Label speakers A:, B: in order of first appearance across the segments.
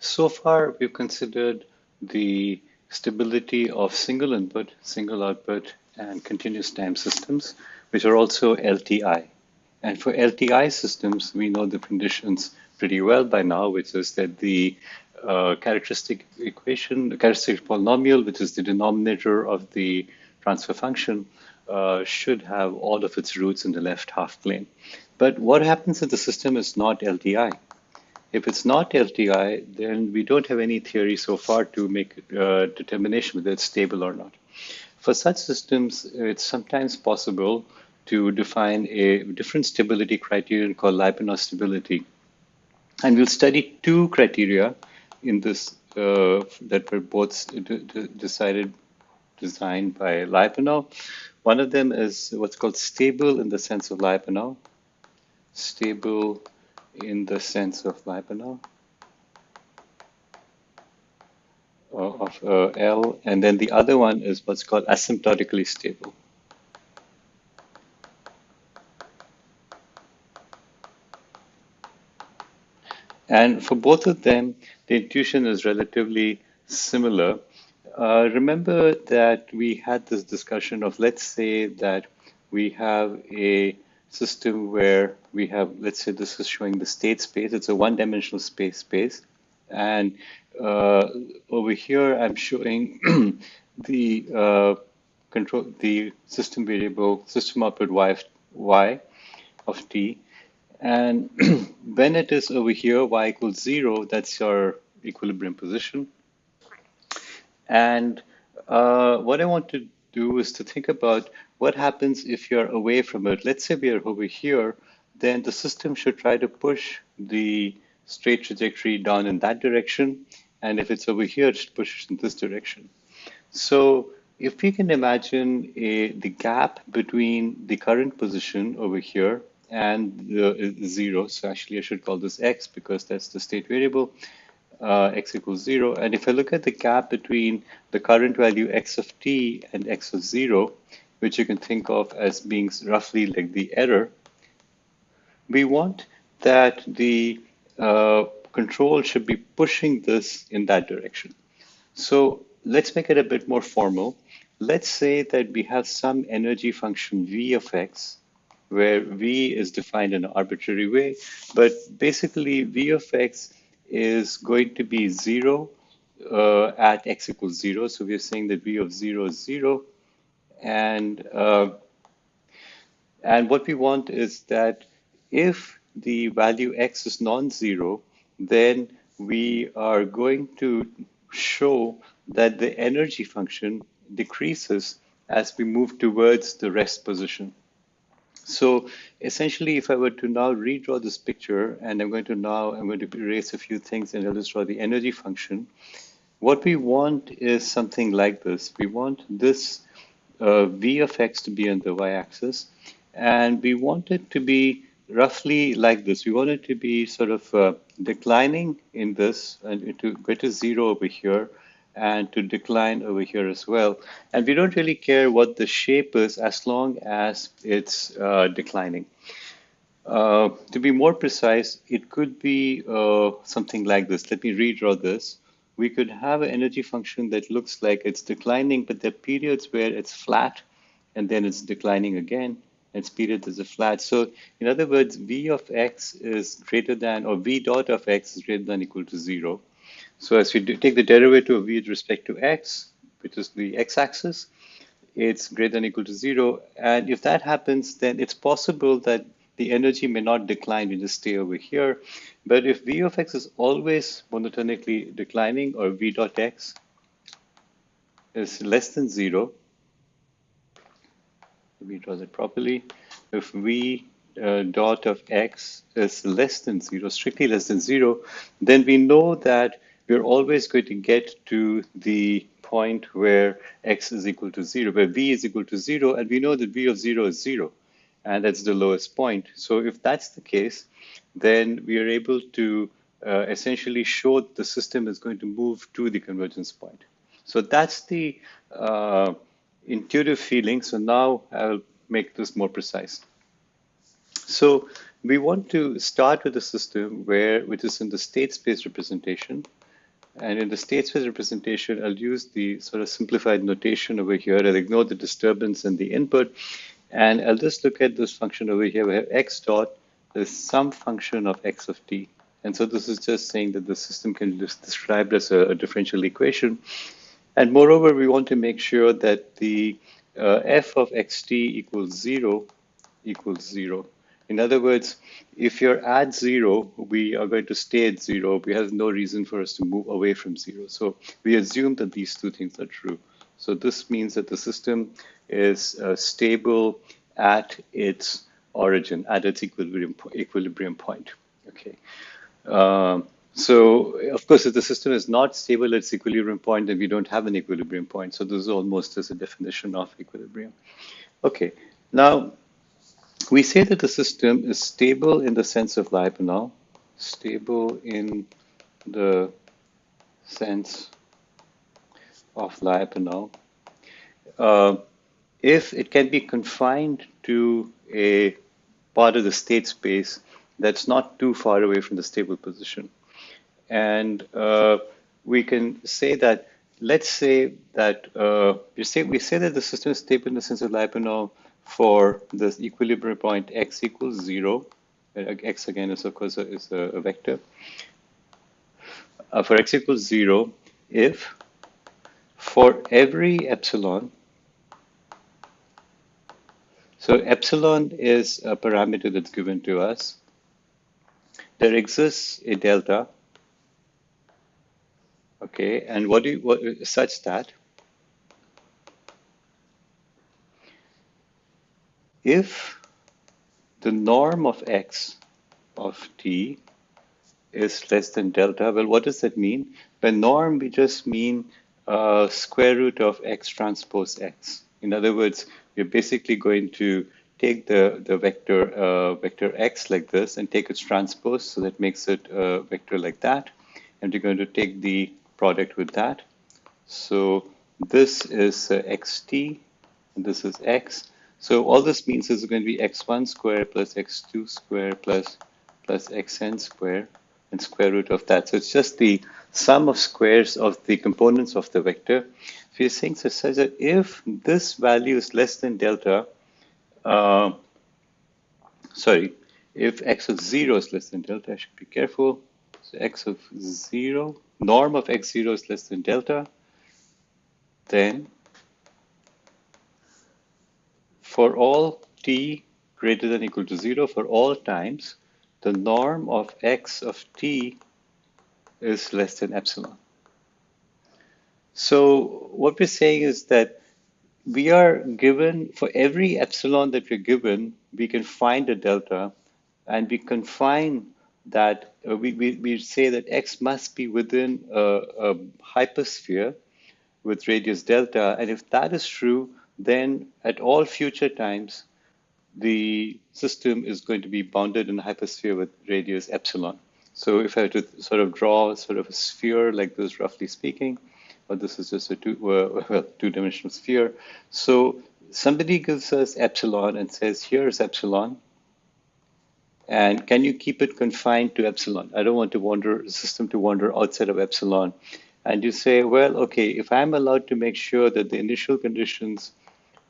A: So far, we've considered the stability of single input, single output, and continuous time systems, which are also LTI. And for LTI systems, we know the conditions pretty well by now, which is that the uh, characteristic equation, the characteristic polynomial, which is the denominator of the transfer function, uh, should have all of its roots in the left half plane. But what happens if the system is not LTI? If it's not LTI, then we don't have any theory so far to make a determination whether it's stable or not. For such systems, it's sometimes possible to define a different stability criterion called Lyapunov stability. And we'll study two criteria in this uh, that were both decided, designed by Lyapunov. One of them is what's called stable in the sense of Lyapunov, stable in the sense of Lyapunov uh, of uh, L, and then the other one is what's called asymptotically stable. And for both of them, the intuition is relatively similar. Uh, remember that we had this discussion of let's say that we have a system where we have, let's say this is showing the state space. It's a one-dimensional space space. And uh, over here, I'm showing the uh, control, the system variable, system output y of, y of t. And when it is over here, y equals zero, that's your equilibrium position. And uh, what I want to do is to think about what happens if you're away from it. Let's say we are over here, then the system should try to push the straight trajectory down in that direction. And if it's over here, it pushes in this direction. So if we can imagine a, the gap between the current position over here and the zero, so actually I should call this x because that's the state variable, uh, x equals zero. And if I look at the gap between the current value x of t and x of zero, which you can think of as being roughly like the error, we want that the uh, control should be pushing this in that direction. So let's make it a bit more formal. Let's say that we have some energy function v of x, where v is defined in an arbitrary way, but basically v of x is going to be zero uh, at x equals zero. So we're saying that v of zero is zero. And, uh, and what we want is that if the value x is non-zero, then we are going to show that the energy function decreases as we move towards the rest position. So essentially, if I were to now redraw this picture, and I'm going to now, I'm going to erase a few things and I'll just draw the energy function. What we want is something like this. We want this uh, v of x to be on the y-axis, and we want it to be roughly like this. We want it to be sort of uh, declining in this and to go to zero over here and to decline over here as well. And we don't really care what the shape is as long as it's uh, declining. Uh, to be more precise, it could be uh, something like this. Let me redraw this. We could have an energy function that looks like it's declining, but there are periods where it's flat and then it's declining again its period is a flat. So in other words, v of x is greater than, or v dot of x is greater than equal to zero. So as we take the derivative of v with respect to x, which is the x-axis, it's greater than equal to zero. And if that happens, then it's possible that the energy may not decline, we just stay over here. But if v of x is always monotonically declining, or v dot x is less than zero, let me draw it properly. If v uh, dot of x is less than zero, strictly less than zero, then we know that we're always going to get to the point where x is equal to zero, where v is equal to zero, and we know that v of zero is zero, and that's the lowest point. So if that's the case, then we are able to uh, essentially show the system is going to move to the convergence point. So that's the uh, intuitive feeling. So now I'll make this more precise. So we want to start with a system where, which is in the state space representation, And in the state space representation, I'll use the sort of simplified notation over here. I'll ignore the disturbance and the input. And I'll just look at this function over here. We have x dot is some function of x of t. And so this is just saying that the system can be described as a, a differential equation. And moreover, we want to make sure that the uh, f of xt equals zero equals zero. In other words, if you're at zero, we are going to stay at zero. We have no reason for us to move away from zero. So we assume that these two things are true. So this means that the system is uh, stable at its origin, at its equilibrium, equilibrium point. Okay. Um, so of course, if the system is not stable at its equilibrium point, then we don't have an equilibrium point. So this is almost as a definition of equilibrium. Okay. Now, we say that the system is stable in the sense of Lyapunov, stable in the sense of Lyapunov, uh, if it can be confined to a part of the state space that's not too far away from the stable position. And uh, we can say that, let's say that, uh, we, say, we say that the system is stable in the sense of Lyapunov for this equilibrium point x equals zero, uh, x again is of course a, is a vector. Uh, for x equals zero, if for every epsilon, so epsilon is a parameter that's given to us, there exists a delta, okay, and what do you, what, such that if the norm of x of t is less than delta, well, what does that mean? By norm, we just mean uh, square root of x transpose x. In other words, we're basically going to take the, the vector uh, vector x like this and take its transpose, so that makes it a vector like that. And we're going to take the product with that. So this is uh, xt, and this is x. So all this means is going to be x1 square plus x2 square plus plus xn square and square root of that. So it's just the sum of squares of the components of the vector. So you're saying so says that if this value is less than delta, uh, sorry, if x of 0 is less than delta, I should be careful. So x of 0, norm of x0 is less than delta, then for all t greater than equal to 0 for all times, the norm of x of t is less than epsilon. So what we're saying is that we are given, for every epsilon that we're given, we can find a delta and we confine that, uh, we, we, we say that x must be within a, a hypersphere with radius delta. And if that is true, then at all future times, the system is going to be bounded in a hypersphere with radius epsilon. So if I were to sort of draw sort of a sphere like this, roughly speaking, or this is just a two, uh, well, two-dimensional sphere. So somebody gives us epsilon and says, here's epsilon, and can you keep it confined to epsilon? I don't want to wander the system to wander outside of epsilon. And you say, well, okay, if I'm allowed to make sure that the initial conditions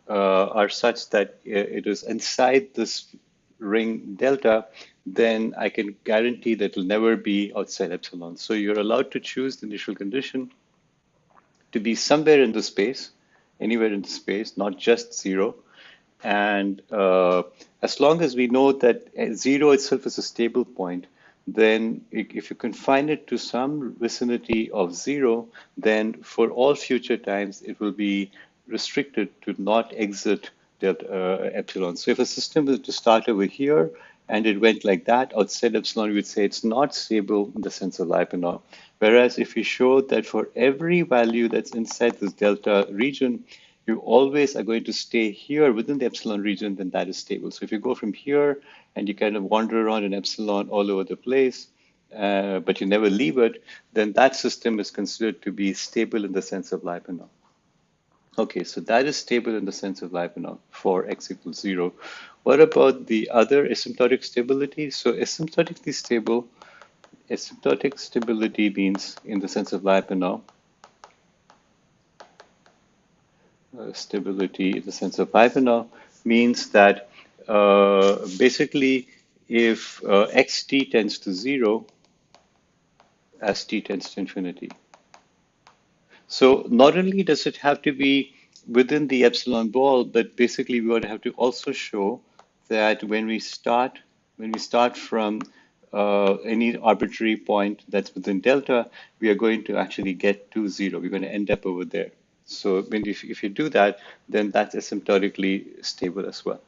A: uh, are such that it is inside this ring delta, then I can guarantee that it'll never be outside epsilon. So you're allowed to choose the initial condition to be somewhere in the space, anywhere in the space, not just zero. And uh, as long as we know that zero itself is a stable point, then if you confine it to some vicinity of zero, then for all future times, it will be restricted to not exit that uh, epsilon. So if a system was to start over here and it went like that outside epsilon, we would say it's not stable in the sense of Lyapunov. Whereas if we show that for every value that's inside this delta region, you always are going to stay here within the epsilon region, then that is stable. So if you go from here and you kind of wander around in epsilon all over the place, uh, but you never leave it, then that system is considered to be stable in the sense of Lyapunov. Okay, so that is stable in the sense of Lyapunov for x equals zero. What about the other asymptotic stability? So asymptotically stable asymptotic stability means, in the sense of Lyapunov, uh, stability in the sense of Lyapunov means that uh, basically if uh, xt tends to zero as t tends to infinity. So not only does it have to be within the epsilon ball, but basically we would have to also show that when we start when we start from uh, any arbitrary point that's within delta, we are going to actually get to zero. We're going to end up over there. So when if, if you do that, then that's asymptotically stable as well.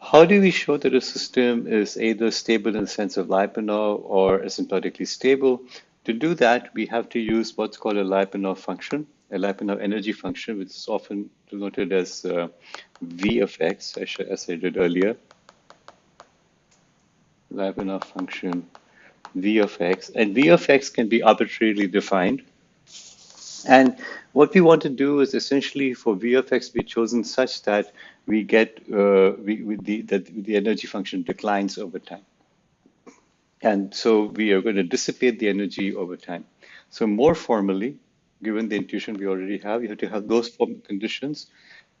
A: How do we show that a system is either stable in the sense of Lyapunov or asymptotically stable? To do that, we have to use what's called a Lyapunov function, a Lyapunov energy function, which is often denoted as uh, V of x, as I did earlier. Lyapunov function V of x, and V of x can be arbitrarily defined. And what we want to do is essentially for V of x be chosen such that we get uh, we, with the that the energy function declines over time. And so we are going to dissipate the energy over time. So more formally, given the intuition we already have, you have to have those conditions.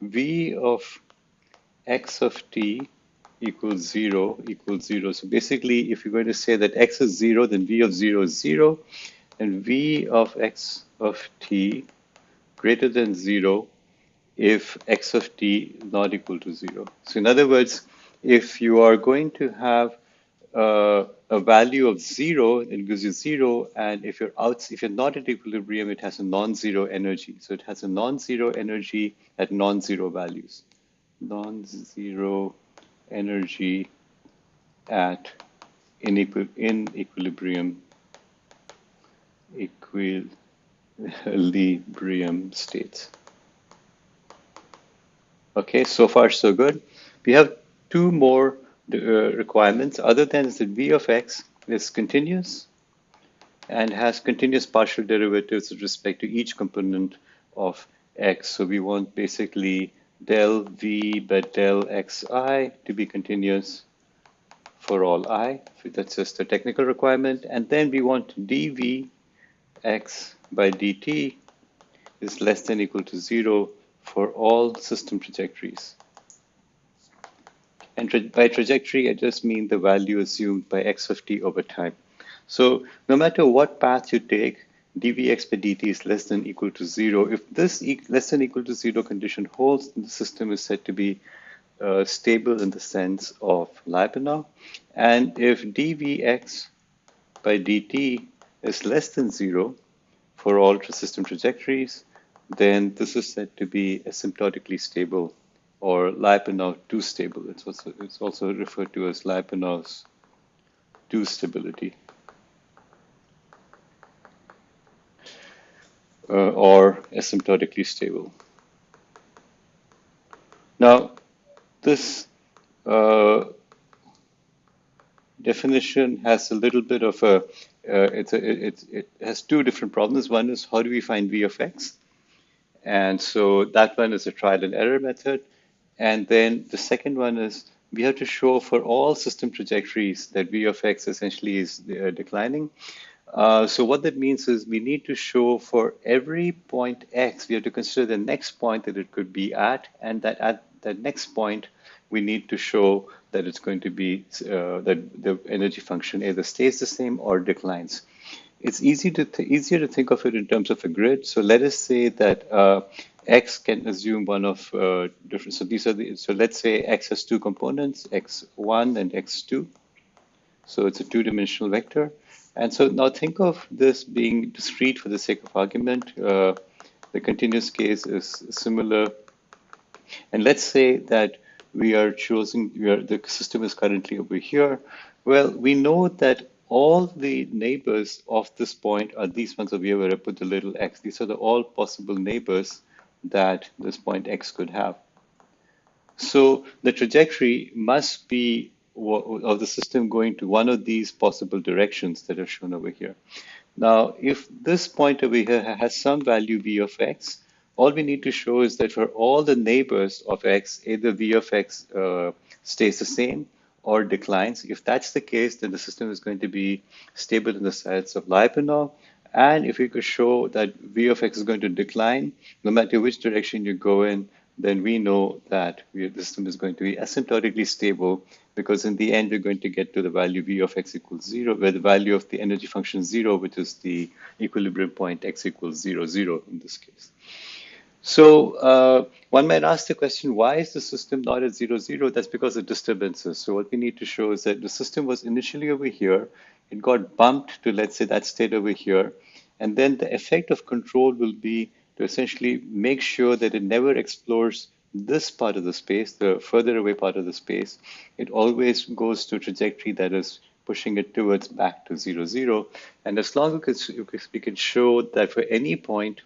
A: V of x of t equals zero equals zero. So basically, if you're going to say that x is zero, then v of zero is zero, and v of x of t greater than zero if x of t not equal to zero. So in other words, if you are going to have uh, a value of zero, it gives you zero, and if you're out, if you're not at equilibrium, it has a non-zero energy. So it has a non-zero energy at non-zero values. Non-zero energy at in, in equilibrium equilibrium states. Okay, so far so good. We have two more uh, requirements other than is that v of x is continuous and has continuous partial derivatives with respect to each component of x. So we want basically del v by del xi to be continuous for all i. That's just a technical requirement. And then we want dv x by dt is less than equal to zero for all system trajectories. And tra by trajectory, I just mean the value assumed by x of t over time. So no matter what path you take, dvx by dt is less than equal to zero. If this e less than equal to zero condition holds, the system is said to be uh, stable in the sense of Lyapunov. And if dvx by dt is less than zero for all system trajectories, then this is said to be asymptotically stable or Lyapunov 2 stable. It's also, it's also referred to as Lyapunov's 2 stability. Uh, or asymptotically stable. Now, this uh, definition has a little bit of a, uh, it's a it, it has two different problems. One is how do we find v of x? And so that one is a trial and error method. And then the second one is we have to show for all system trajectories that v of x essentially is uh, declining. Uh, so what that means is we need to show for every point x, we have to consider the next point that it could be at, and that at that next point, we need to show that it's going to be, uh, that the energy function either stays the same or declines it's easy to easier to think of it in terms of a grid. So let us say that uh, x can assume one of uh, different. So these are the. So let's say x has two components, x1 and x2. So it's a two-dimensional vector. And so now think of this being discrete for the sake of argument. Uh, the continuous case is similar. And let's say that we are choosing, we are, the system is currently over here. Well, we know that all the neighbors of this point are these ones over here where I put the little x. These are the all possible neighbors that this point x could have. So the trajectory must be of the system going to one of these possible directions that are shown over here. Now, if this point over here has some value v of x, all we need to show is that for all the neighbors of x, either v of x uh, stays the same or declines. If that's the case, then the system is going to be stable in the sense of Lyapunov. And if we could show that v of x is going to decline, no matter which direction you go in, then we know that the system is going to be asymptotically stable because in the end, we're going to get to the value v of x equals zero, where the value of the energy function zero, which is the equilibrium point x equals zero, zero in this case. So uh, one might ask the question, why is the system not at zero, zero? That's because of disturbances. So what we need to show is that the system was initially over here. It got bumped to, let's say, that state over here. And then the effect of control will be to essentially make sure that it never explores this part of the space, the further away part of the space. It always goes to a trajectory that is pushing it towards back to zero, zero. And as long as we can show that for any point,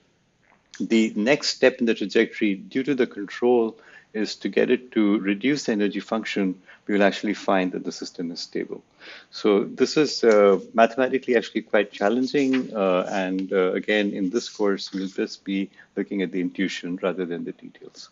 A: the next step in the trajectory due to the control is to get it to reduce the energy function, we will actually find that the system is stable. So this is uh, mathematically actually quite challenging. Uh, and uh, again, in this course, we'll just be looking at the intuition rather than the details.